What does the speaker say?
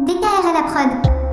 Décaire à la prod.